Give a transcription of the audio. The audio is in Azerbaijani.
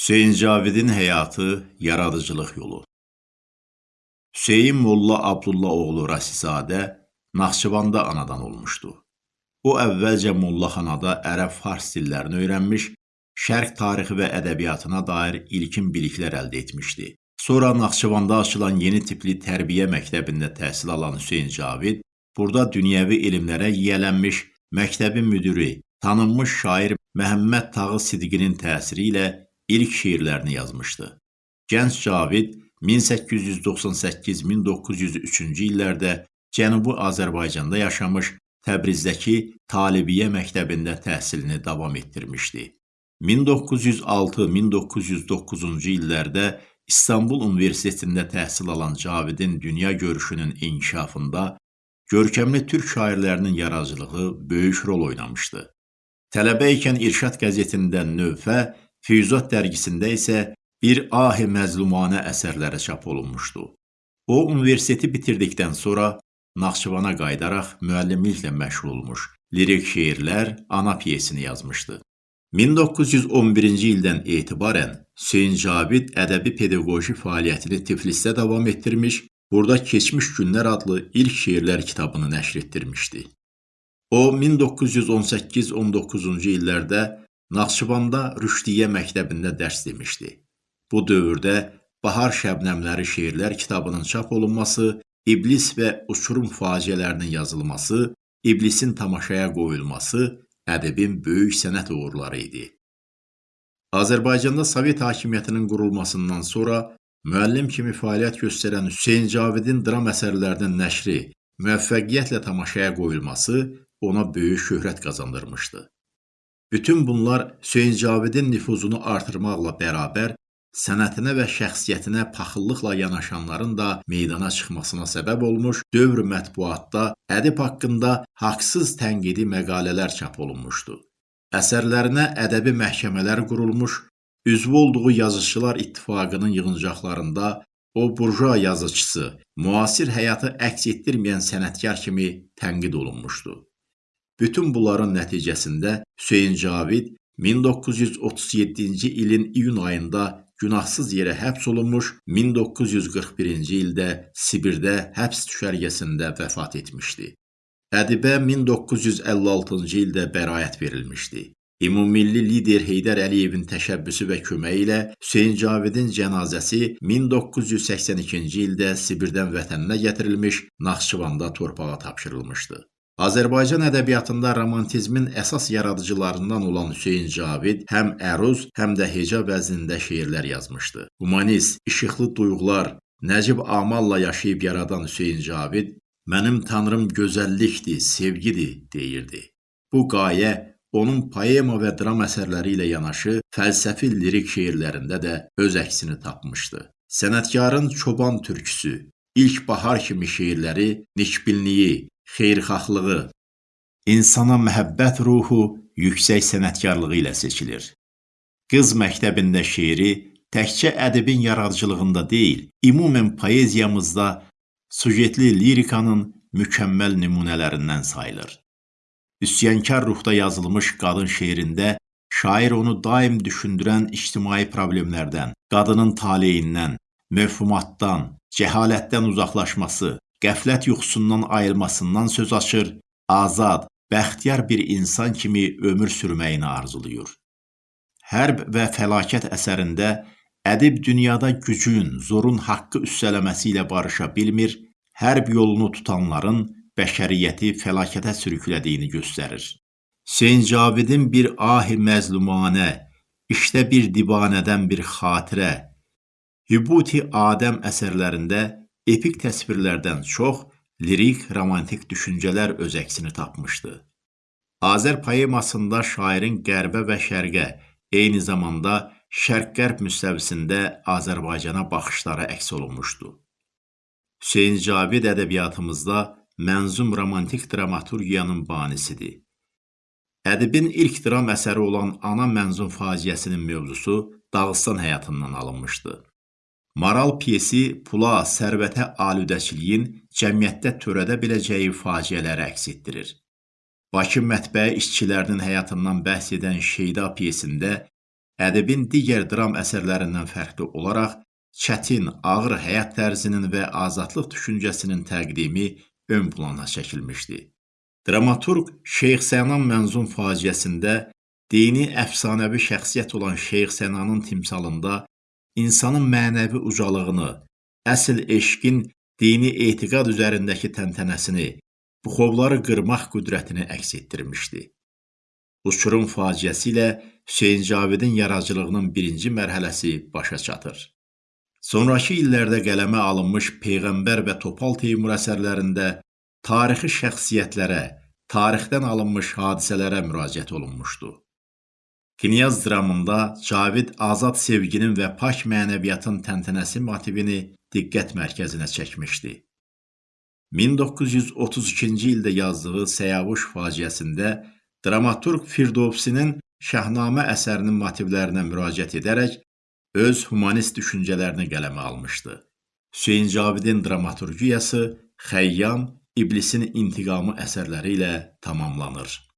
Hüseyn Cavidin həyatı, yaradıcılıq yolu. Hüseyn Molla Abdullah oğlu Rasizadə Naxçıvanda anadan olmuşdu. O əvvəlcə mollaxanada ərəb-fars dillərini öyrənmiş, şərq tarixi və ədəbiyyatına dair ilkin biliklər əldə etmişdi. Sonra Naxçıvanda açılan yeni tipli tərbiyə məktəbində təhsil alan Hüseyn Cavid burada dünyəvi elmlərə yiyələnmiş, məktəbin müdiri, tanınmış şair Məhəmməd Tağı Sidqinin təsiri ilə ilk şeirlərini yazmışdı. Gənc Cavid 1898-1903-cü illərdə Cənubi Azərbaycanda yaşamış, Təbrizdəki Talibiyyə məktəbində təhsilini davam etdirmişdi. 1906-1909-cu illərdə İstanbul Universitetində təhsil alan Cavidin dünya görüşünün inkişafında görkəmli türk şairlərinin yaradıcılığı böyük rol oynamışdı. Tələbə ikən İrşad qəzetində növfə, Füyuzat dərgisində isə bir ahi məzlumanə əsərləri çap olunmuşdu. O, universiteti bitirdikdən sonra Naxçıvana qayıdaraq müəllimliklə məşğul olmuş, lirik şeirlər, ana piyesini yazmışdı. 1911-ci ildən etibarən Hüseyn Cavid ədəbi pedaqoji fəaliyyətini Tiflisdə davam etdirmiş, burada Keçmiş Günlər adlı ilk şeirlər kitabını nəşr etdirmişdi. O 1918-19-cu illərdə Naxçıvanda Rüşdiyyə məktəbində dərs demişdi. Bu dövrdə Bahar Şəbnəmləri şeirlər kitabının çap olunması, İblis və uçurum faciələrinin yazılması, İblisin tamaşaya qoyulması ədəbin böyük sənət uğurları idi. Azərbaycanda Sovet hakimiyyətinin qurulmasından sonra müəllim kimi fəaliyyət göstərən Hüseyn Cavidin dram əsərlərinin nəşri, müvəffəqiyyətlə tamaşaya qoyulması ona böyük şöhrət qazandırmışdı. Bütün bunlar Hüseyn Cavidin nüfuzunu artırmaqla bərabər sənətinə və şəxsiyyətinə paxıllıqla yanaşanların da meydana çıxmasına səbəb olmuş, dövr mətbuatda ədib haqqında haqsız tənqidi məqalələr çap olunmuşdu. Əsərlərinə ədəbi məhkəmələr qurulmuş, üzvü olduğu Yazıçılar İttifaqının yığıncaqlarında o burjua yazıçısı, müasir həyatı əks etdirməyən sənətkar kimi tənqid olunmuşdu. Bütün bunların nəticəsində Hüseyn Cavid 1937-ci ilin iyun ayında günahsız yerə həbs olunmuş, 1941-ci ildə Sibirdə həbs düşərgəsində vəfat etmişdi. Ədibə 1956-cı ildə bəraət verilmişdi. Ümummilli lider Heydər Əliyevin təşəbbüsü və köməyi ilə Hüseyn Cavidin cənazəsi 1982-ci ildə Sibirdən vətəninə gətirilmiş, Naxçıvanda torpağa tapşırılmışdı. Azərbaycan ədəbiyyatında romantizmin əsas yaradıcılarından olan Hüseyn Cavid həm əruz, həm də heca vəznində şeirlər yazmışdı. Humanist, işıqlı duyğular, nəcib amalla yaşayıb yaradan Hüseyn Cavid "Mənim tanrım gözəllikdir, sevgidir" deyirdi. Bu qayə onun poema və dram əsərləri ilə yanaşı fəlsəfi lirik şeirlərində də öz əksini tapmışdı. Sənətkarın çoban türküsü, ilk bahar kimi şeirləri nikbilliyi, xeyirxahlığı, insana məhəbbət ruhu yüksək sənətkarlığı ilə seçilir. Qız məktəbində şeiri təkcə ədibin yaradıcılığında deyil, ümumən poeziyamızda sujetli lirikanın mükəmməl nümunələrindən sayılır. Üsyankar ruhda yazılmış qadın şeirində şair onu daim düşündürən ictimai problemlərdən, qadının taleyindən, mövhumatdan, cəhalətdən uzaqlaşması, qəflət yuxusundan ayılmasından söz açır, azad, bəxtiyar bir insan kimi ömür sürməyini arzulayır. Hərb və fəlakət əsərində ədib dünyada gücün, zorun haqqı üstələməsi ilə barışa bilmir, hərb yolunu tutanların bəşəriyyəti fəlakətə sürüklədiyini göstərir. Hüseyn Cavidin bir ahi məzlumanə, işdə bir divanədən bir xatirə, Hübuti Adəm əsərlərində epik təsvirlərdən çox lirik, romantik düşüncələr öz əksini tapmışdı. Azər poemasında şairin qərbə və şərqə, eyni zamanda şərq-qərb müstəvisində Azərbaycana baxışları əks olunmuşdu. Hüseyn Cavid ədəbiyyatımızda mənzum romantik dramaturgiyanın banisidir. Ədibin ilk dram əsəri olan Ana mənzum faciəsinin mövzusu Dağıstan həyatından alınmışdı. Maral pyesi pula, sərvətə alüdəçiliyin cəmiyyətdə törədə biləcəyi faciələri əks etdirir. Bakı mətbəə işçilərinin həyatından bəhs edən Şeyda pyesində ədibin digər dram əsərlərindən fərqli olaraq çətin, ağır həyat tərzinin və azadlıq düşüncəsinin təqdimi ön plana çəkilmişdi. Dramaturq Şeyx Sənan Mənzum faciəsində dini əfsanəvi şəxsiyyət olan Şeyx Sənanın timsalında insanın mənəvi ucalığını, əsl eşqin dini etiqad üzərindəki təntənəsini, buxovları qırmaq qüdrətini əks etdirmişdi. Uçurum faciəsi ilə Hüseyn Cavidin yaradıcılığının birinci mərhələsi başa çatır. Sonrakı illərdə qələmə alınmış Peyğəmbər və Topal Teymur əsərlərində tarixi şəxsiyyətlərə, tarixdən alınmış hadisələrə müraciət olunmuşdu. Knyaz dramında Cavid azad sevginin və pak mənəviyyatın təntənəsi motivini diqqət mərkəzinə çəkmişdi. 1932-ci ildə yazdığı Səyavuş faciəsində dramaturq Firdovsinin Şəhnamə əsərinin motivlərinə müraciət edərək öz humanist düşüncələrini qələmə almışdı. Hüseyn Cavidin dramaturgiyası Xəyyam, İblisin intiqamı əsərləri ilə tamamlanır.